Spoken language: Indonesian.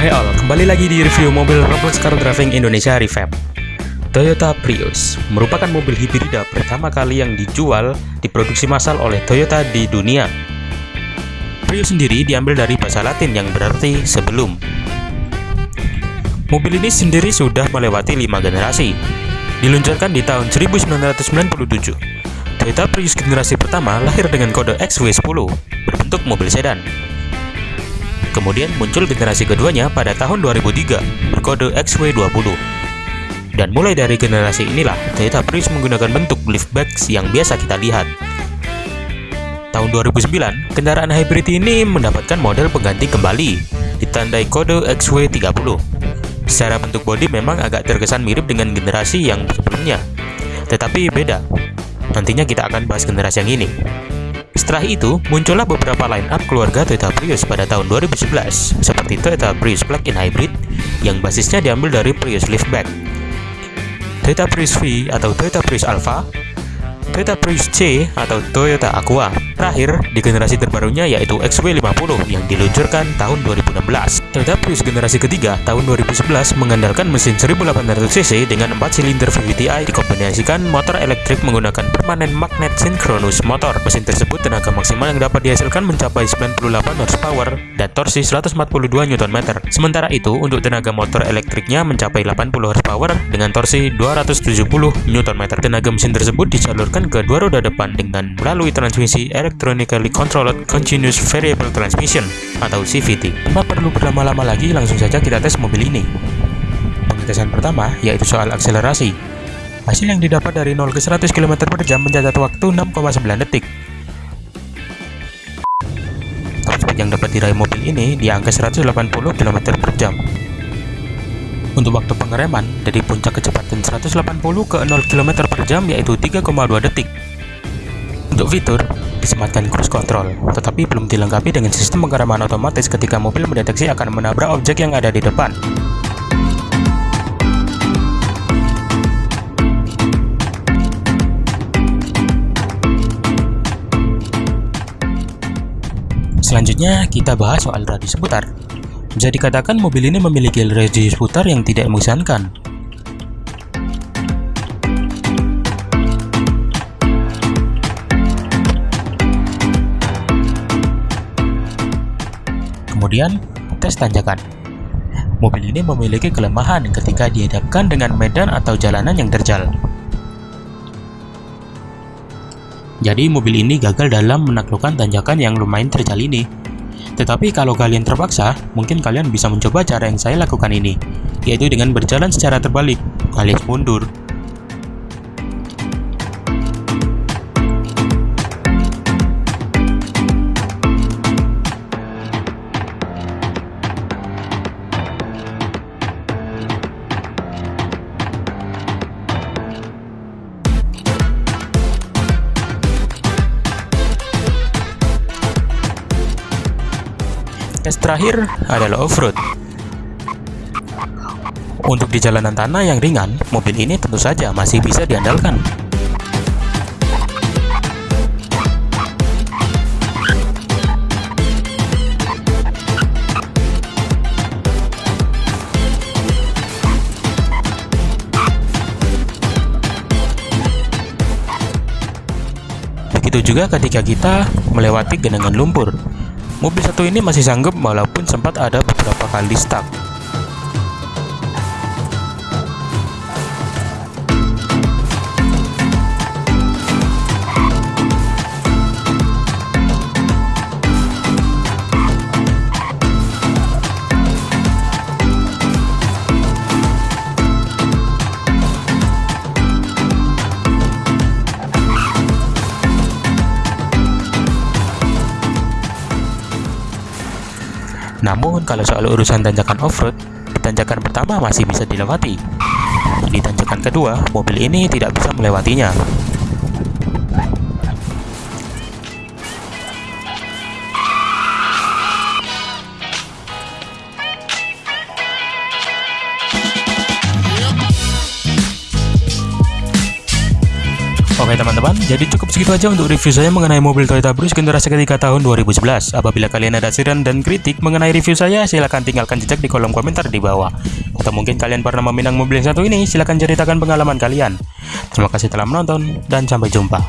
Hai all, kembali lagi di review mobil Roblox Car Driving Indonesia Revamp. Toyota Prius merupakan mobil hibrida pertama kali yang dijual diproduksi massal oleh Toyota di dunia. Prius sendiri diambil dari bahasa Latin yang berarti sebelum. Mobil ini sendiri sudah melewati lima generasi. Diluncurkan di tahun 1997. Toyota Prius generasi pertama lahir dengan kode XW10, berbentuk mobil sedan. Kemudian muncul generasi keduanya pada tahun 2003 berkode XW20. Dan mulai dari generasi inilah, Toyota Prius menggunakan bentuk liftbacks yang biasa kita lihat. Tahun 2009, kendaraan hybrid ini mendapatkan model pengganti kembali, ditandai kode XW30. Secara bentuk bodi memang agak terkesan mirip dengan generasi yang sebelumnya, tetapi beda. Nantinya kita akan bahas generasi yang ini. Setelah itu, muncullah beberapa line-up keluarga Toyota Prius pada tahun 2011, seperti Toyota Prius Plug-in Hybrid, yang basisnya diambil dari Prius Liftback, Toyota Prius V atau Toyota Prius Alpha, Toyota Prius C atau Toyota Aqua. Terakhir, di generasi terbarunya yaitu XW50 yang diluncurkan tahun 2016. Toyota Prius generasi ketiga tahun 2011 mengandalkan mesin 1800cc dengan 4 silinder VVTi dikombinasikan motor elektrik menggunakan permanen magnet synchronous motor. Mesin tersebut tenaga maksimal yang dapat dihasilkan mencapai 98 horsepower dan torsi 142 Nm. Sementara itu, untuk tenaga motor elektriknya mencapai 80 horsepower dengan torsi 270 Nm. Tenaga mesin tersebut disalurkan ke dua roda depan dengan melalui transmisi Electronically Controlled Continuous Variable Transmission atau CVT. Tanpa perlu berlama-lama lagi, langsung saja kita tes mobil ini. Pengetesan pertama yaitu soal akselerasi. Hasil yang didapat dari 0 ke 100 km per jam mencatat waktu 6,9 detik. Top speed yang dapat diraih mobil ini di angka 180 km per jam. Untuk waktu pengereman dari puncak kecepatan 180 ke 0 km per jam yaitu 3,2 detik. Untuk fitur, disematkan cruise control, tetapi belum dilengkapi dengan sistem pengereman otomatis ketika mobil mendeteksi akan menabrak objek yang ada di depan. Selanjutnya, kita bahas soal radius putar. Bisa dikatakan mobil ini memiliki radius putar yang tidak mengesankan. Kemudian, tes tanjakan. Mobil ini memiliki kelemahan ketika dihadapkan dengan medan atau jalanan yang terjal. Jadi mobil ini gagal dalam menaklukkan tanjakan yang lumayan terjal ini. Tetapi kalau kalian terpaksa, mungkin kalian bisa mencoba cara yang saya lakukan ini, yaitu dengan berjalan secara terbalik, alias mundur. Tes terakhir adalah off-road. Untuk di jalanan tanah yang ringan, mobil ini tentu saja masih bisa diandalkan. Begitu juga ketika kita melewati genangan lumpur. Mobil satu ini masih sanggup walaupun sempat ada beberapa kali stuck. Namun kalau soal urusan tanjakan off-road, tanjakan pertama masih bisa dilewati. Di tanjakan kedua, mobil ini tidak bisa melewatinya. Oke teman-teman, jadi cukup segitu aja untuk review saya mengenai mobil Toyota Prius generasi ketiga tahun 2011. Apabila kalian ada saran dan kritik mengenai review saya, silahkan tinggalkan jejak di kolom komentar di bawah. Atau mungkin kalian pernah meminang mobil yang satu ini, silahkan ceritakan pengalaman kalian. Terima kasih telah menonton, dan sampai jumpa.